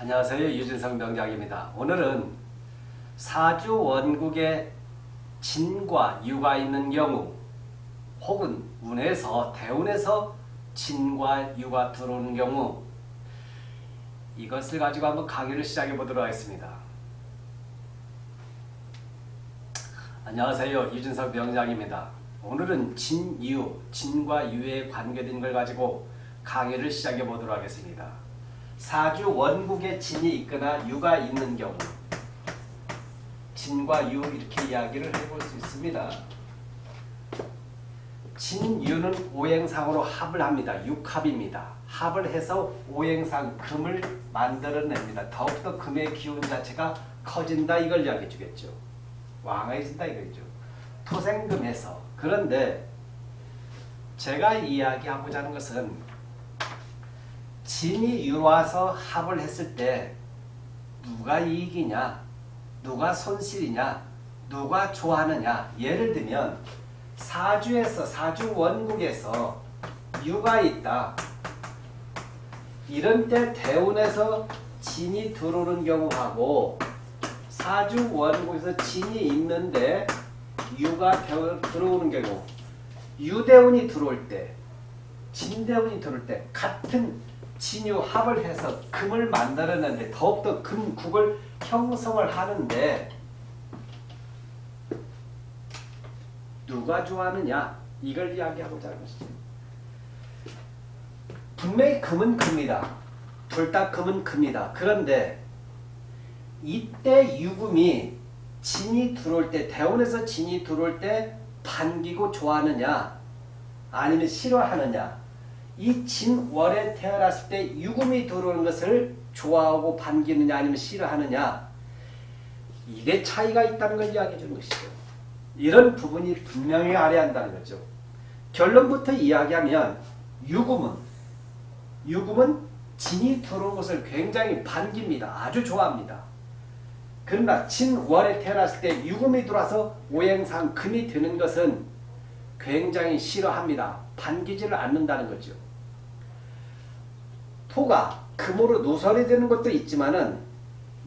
안녕하세요. 유진성 명장입니다. 오늘은 사주 원국에 진과 유가 있는 경우 혹은 운에서 대운에서 진과 유가 들어오는 경우 이것을 가지고 한번 강의를 시작해 보도록 하겠습니다. 안녕하세요. 유진석 명장입니다. 오늘은 진유, 진과 유에 관계된 걸 가지고 강의를 시작해 보도록 하겠습니다. 사주 원국에 진이 있거나 유가 있는 경우 진과 유 이렇게 이야기를 해볼 수 있습니다. 진유는 오행상으로 합을 합니다. 육합입니다. 합을 해서 오행상 금을 만들어냅니다. 더욱더 금의 기운 자체가 커진다 이걸 이야기해 주겠죠. 왕해진다 이거죠. 토생금에서 그런데 제가 이야기하고자 하는 것은 진이 유와서 합을 했을 때 누가 이익이냐 누가 손실이냐 누가 좋아하느냐. 예를 들면 사주에서 사주 원국에서 유가 있다. 이런 때 대운에서 진이 들어오는 경우하고 사주 원국에서 진이 있는데 유가 들어오는 경우 유대운이 들어올 때 진대운이 들어올 때 같은 진유 합을 해서 금을 만들어내는데 더욱더 금국을 형성을 하는데 누가 좋아하느냐 이걸 이야기하고자 하는 것이죠. 분명히 금은 금이다. 둘 다 금은 금이다. 그런데 이때 유금이 진이 들어올 때 대원에서 진이 들어올 때 반기고 좋아하느냐 아니면 싫어하느냐 이 진월에 태어났을 때 유금이 들어오는 것을 좋아하고 반기느냐 아니면 싫어하느냐 이게 차이가 있다는 걸 이야기해 주는 것이죠. 이런 부분이 분명히 알아야 한다는 거죠. 결론부터 이야기하면 유금은 유금은 진이 들어온 것을 굉장히 반깁니다. 아주 좋아합니다. 그러나 진월에 태어났을 때 유금이 들어와서 오행상 금이 되는 것은 굉장히 싫어합니다. 반기지를 않는다는 거죠. 토가 금으로 노설이 되는 것도 있지만은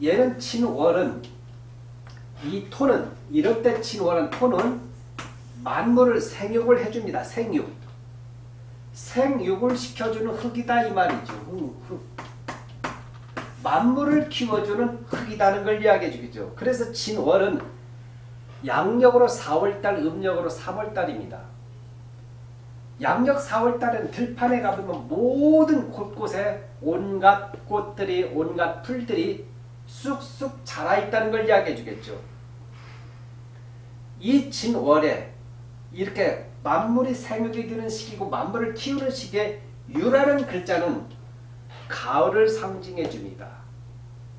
얘는 친월은 이 토는 이럴 때 친월은 토는 만물을 생육을 해줍니다. 생육. 생육을 시켜주는 흙이다 이 말이죠. 흙, 흙. 만물을 키워주는 흙이다는 걸 이야기해 주겠죠. 그래서 진월은 양력으로 4월달, 음력으로 3월달입니다. 양력 4월달은 들판에 가보면 모든 곳곳에 온갖 꽃들이 온갖 풀들이 쑥쑥 자라있다는 걸 이야기해 주겠죠. 이 진월에 이렇게 만물이 생육이 되는 시기고 만물을 키우는 시기에 유라는 글자는 가을을 상징해 줍니다.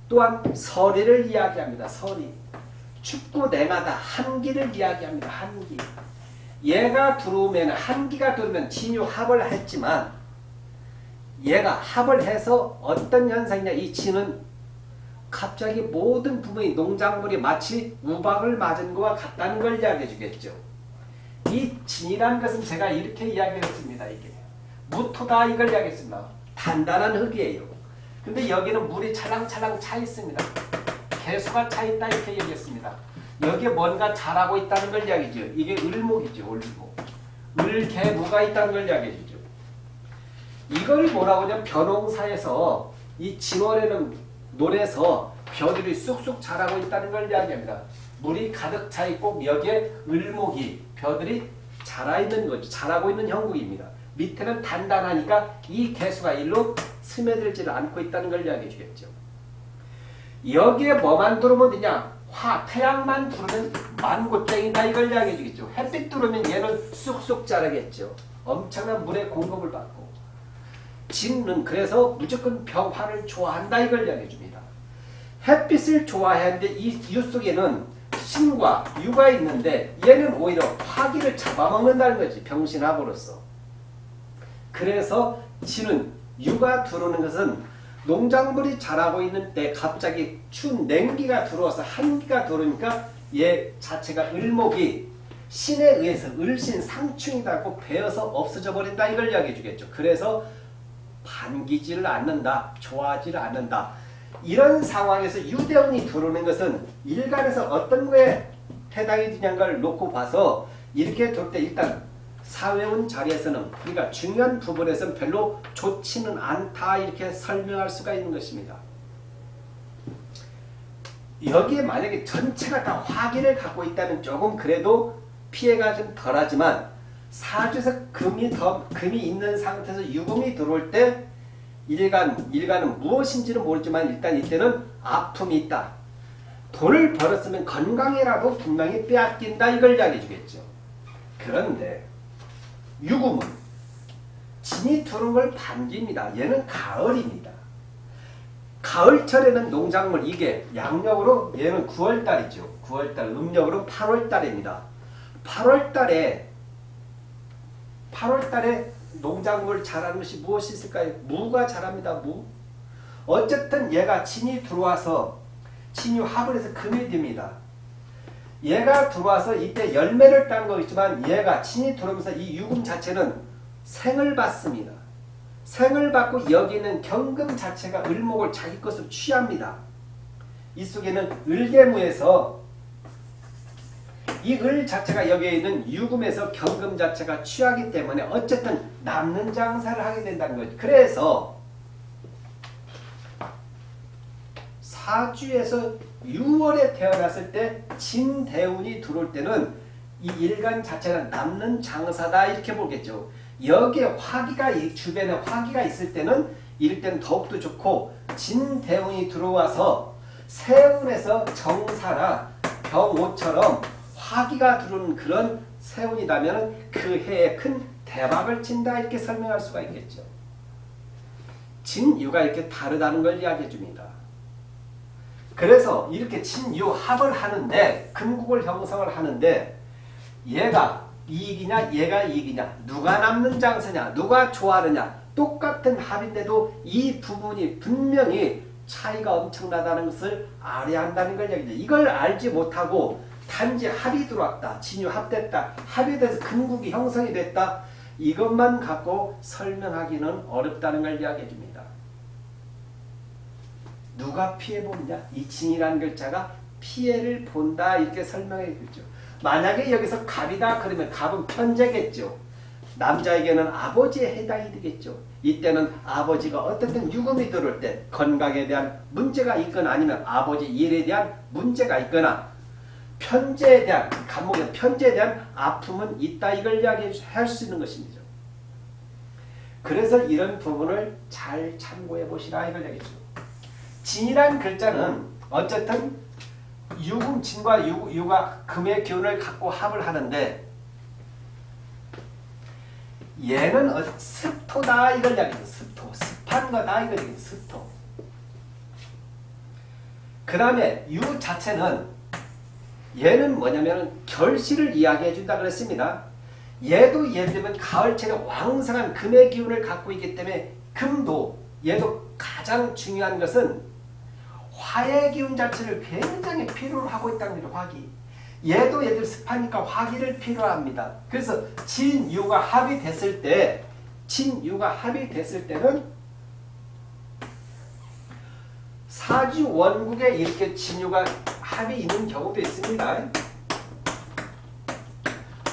또한 서리를 이야기합니다. 서리. 춥고 냉하다. 한기를 이야기합니다. 한기. 얘가 들어오면 한기가 들어오면 진유합을 했지만 얘가 합을 해서 어떤 현상이냐 이 진은 갑자기 모든 부분이 농작물이 마치 우박을 맞은 것과 같다는 걸 이야기해 주겠죠. 이 진이라는 것은 제가 이렇게 이야기했습니다. 이게 무토다 이걸 이야기했습니다. 단단한 흙이에요. 근데 여기는 물이 찰랑찰랑 차 있습니다. 개수가 차 있다 이렇게 얘기했습니다. 여기에 뭔가 자라고 있다는 걸 이야기죠. 이게 을목이죠. 을목. 을개무가 있다는 걸 이야기해 주죠. 이걸 뭐라고 하냐면 변홍사에서 이 진월에는 논에서 벼들이 쑥쑥 자라고 있다는 걸 이야기합니다. 물이 가득 차 있고 여기에 을목이 벼들이 자라 있는 거죠. 자라고 있는 형국입니다. 밑에는 단단하니까 이 개수가 일로 스며들지를 않고 있다는 걸 이야기해 주겠죠. 여기에 뭐만 들어오면 되냐? 화, 태양만 들어오면 만고땡이다 이걸 이야기해 주겠죠. 햇빛 들어오면 얘는 쑥쑥 자라겠죠. 엄청난 물의 공급을 받고. 진은 그래서 무조건 병화를 좋아한다 이걸 이야기해 줍니다. 햇빛을 좋아하는데 이유 속에는 신과 유가 있는데 얘는 오히려 화기를 잡아먹는다는 거지. 병신합으로서. 그래서 진은 유가 들어오는 것은 농작물이 자라고 있는 때 갑자기 추운 냉기가 들어와서 한기가 들어오니까 얘 자체가 을목이 신에 의해서 을신 상충이다고 베어서 없어져 버린다 이걸 이야기해 주겠죠. 그래서 반기지를 않는다. 좋아하지를 않는다. 이런 상황에서 유대운이 들어오는 것은 일간에서 어떤 거에 해당이 되냐는 걸 놓고 봐서 이렇게 돌 때 일단 사회운 자리에서는 그러니까 중요한 부분에서는 별로 좋지는 않다 이렇게 설명할 수가 있는 것입니다. 여기에 만약에 전체가 다 화기를 갖고 있다면 조금 그래도 피해가 좀 덜하지만 사주에서 금이 더 금이 있는 상태에서 유금이 들어올 때 일간 일간은 무엇인지는 모르지만 일단 이때는 아픔이 있다. 돈을 벌었으면 건강이라도 분명히 빼앗긴다 이걸 이야기해 주겠죠. 그런데 유금은 진이 걸 반기입니다. 얘는 가을입니다. 가을철에는 농작물 이게 양력으로 얘는 9월달이죠. 9월달 음력으로 8월달입니다. 8월달에 8월달에 농작물 자라는 것이 무엇이 있을까요? 무가 자랍니다. 무. 어쨌든 얘가 진이 들어와서 진이 합을 해서 금이 됩니다. 얘가 들어와서 이때 열매를 딴 거있지만 얘가 진이 들어오면서 이 유금 자체는 생을 받습니다. 생을 받고 여기는 경금 자체가 을목을 자기 것으로 취합니다. 이 속에는 을계무에서 이 을 자체가 여기에 있는 유금에서 경금 자체가 취하기 때문에 어쨌든 남는 장사를 하게 된다는 거죠. 그래서 사주에서 6월에 태어났을 때 진대운이 들어올 때는 이 일간 자체는 남는 장사다 이렇게 보겠죠. 여기에 화기가 주변에 화기가 있을 때는 이럴 때는 더욱더 좋고 진대운이 들어와서 세운에서 정사나 병오처럼 화기가 들어오는 그런 세운이라면 그 해에 큰 대박을 친다 이렇게 설명할 수가 있겠죠. 진유가 이렇게 다르다는 걸 이야기해 줍니다. 그래서 이렇게 진유합을 하는데 금국을 형성을 하는데 얘가 이익이냐 얘가 이익이냐 누가 남는 장사냐 누가 좋아하느냐 똑같은 합인데도 이 부분이 분명히 차이가 엄청나다는 것을 알아야 한다는 걸 얘기죠. 이걸 알지 못하고 단지 합이 들어왔다. 진유 합됐다. 합이 돼서 금국이 형성이 됐다. 이것만 갖고 설명하기는 어렵다는 걸 이야기해 줍니다. 누가 피해보느냐? 이 진이라는 글자가 피해를 본다 이렇게 설명해 주죠. 만약에 여기서 갑이다 그러면 갑은 편제겠죠. 남자에게는 아버지에 해당이 되겠죠. 이때는 아버지가 어떻든 유금이 들어올 때 건강에 대한 문제가 있거나 아니면 아버지 일에 대한 문제가 있거나 편제에 대한 감목의 편제에 대한 아픔은 있다 이걸 이야기할 수 있는 것입니다. 그래서 이런 부분을 잘 참고해 보시라 이걸 얘기죠. 진이란 글자는 어쨌든 유금 진과 유, 유가 금의 기운을 갖고 합을 하는데 얘는 어, 습토다 이걸 이야기죠. 습토. 습한 거다 이걸 얘기죠. 습토. 그 다음에 유 자체는 얘는 뭐냐면 결실을 이야기해 준다 그랬습니다. 얘도 예를 들면 가을철에 왕성한 금의 기운을 갖고 있기 때문에 금도 얘도 가장 중요한 것은 화의 기운 자체를 굉장히 필요로 하고 있다는 거죠. 화기. 얘도 얘들 습하니까 화기를 필요합니다. 그래서 진유가 합이 됐을 때 진유가 합이 됐을 때는 사주 원국에 이렇게 진유가 합이 있는 경우도 있습니다.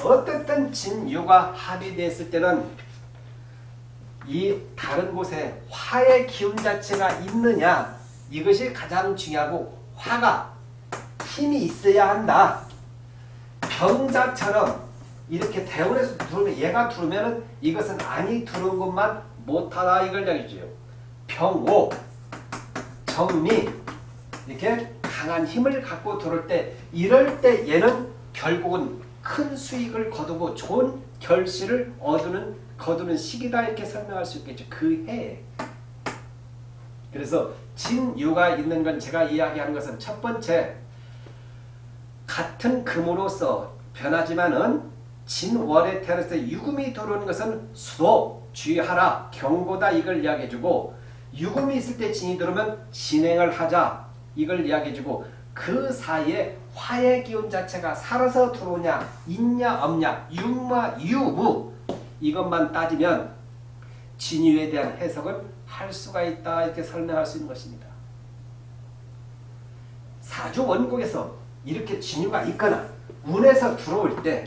어떻든 진유가 합이 됐을 때는 이 다른 곳에 화의 기운 자체가 있느냐 이것이 가장 중요하고 화가 힘이 있어야 한다. 병자처럼 이렇게 대원에서 들어오면 얘가 들어오면 이것은 안이 들어온 것만 못하다 이걸 얘기죠. 병오, 정미 이렇게 강한 힘을 갖고 들어올 때 이럴 때 얘는 결국은 큰 수익을 거두고 좋은 결실을 얻는 거두는 시기다 이렇게 설명할 수 있겠죠. 그 해에. 그래서 진유가 있는 건 제가 이야기하는 것은 첫 번째 같은 금으로서 변하지만은 진월에 태어나서 유금이 들어오는 것은 수도, 주의하라, 경고다 이걸 이야기해주고 유금이 있을 때 진이 들어오면 진행을 하자 이걸 이야기해주고 그 사이에 화의 기운 자체가 살아서 들어오냐 있냐 없냐 유마 유무 이것만 따지면 진유에 대한 해석을 할 수가 있다 이렇게 설명할 수 있는 것입니다. 사주 원국에서 이렇게 진유가 있거나 운에서 들어올 때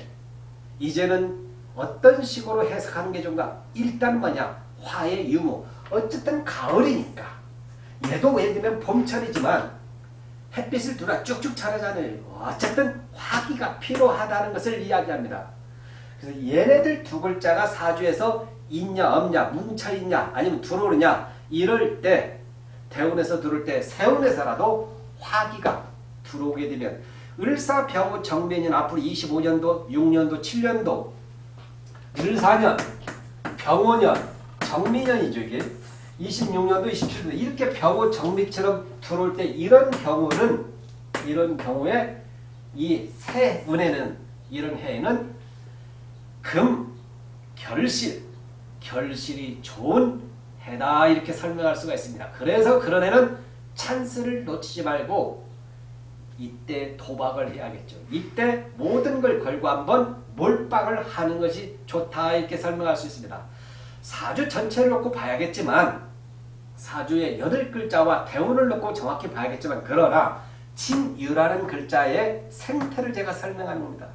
이제는 어떤 식으로 해석하는 게 좋은가? 일단 뭐냐? 화의 유무. 어쨌든 가을이니까. 얘도 예를 들면 봄철이지만 햇빛을 두라 쭉쭉 자라잖아요. 어쨌든 화기가 필요하다는 것을 이야기합니다. 그래서 얘네들 두 글자가 사주에서 있냐 없냐 뭉쳐있냐 아니면 들어오느냐 이럴 때 대운에서 들어올 때 세운에서라도 화기가 들어오게 되면 을사병호 정변인 앞으로 25년도 6년도 7년도 을사년 병호년 정미년이죠 이게. 26년도 27년도 이렇게 병호 정미처럼 들어올 때 이런 경우는 이런 경우에 이 새 운에는 이런 해에는 금 결실 결실이 좋은 해다 이렇게 설명할 수가 있습니다. 그래서 그런 해는 찬스를 놓치지 말고 이때 도박을 해야겠죠. 이때 모든 걸 걸고 한번 몰빵을 하는 것이 좋다 이렇게 설명할 수 있습니다. 사주 전체를 놓고 봐야겠지만 사주의 여덟 글자와 대운을 놓고 정확히 봐야겠지만 그러나 진유라는 글자의 생태를 제가 설명하는 겁니다.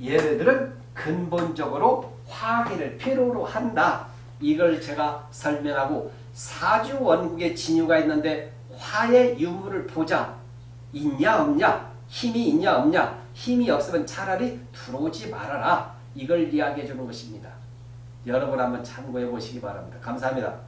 얘네들은 근본적으로 화기를 필요로 한다. 이걸 제가 설명하고 사주 원국에 진유가 있는데 화의 유무를 보자. 있냐 없냐 힘이 있냐 없냐 힘이 없으면 차라리 들어오지 말아라. 이걸 이야기해 주는 것입니다. 여러분 한번 참고해 보시기 바랍니다. 감사합니다.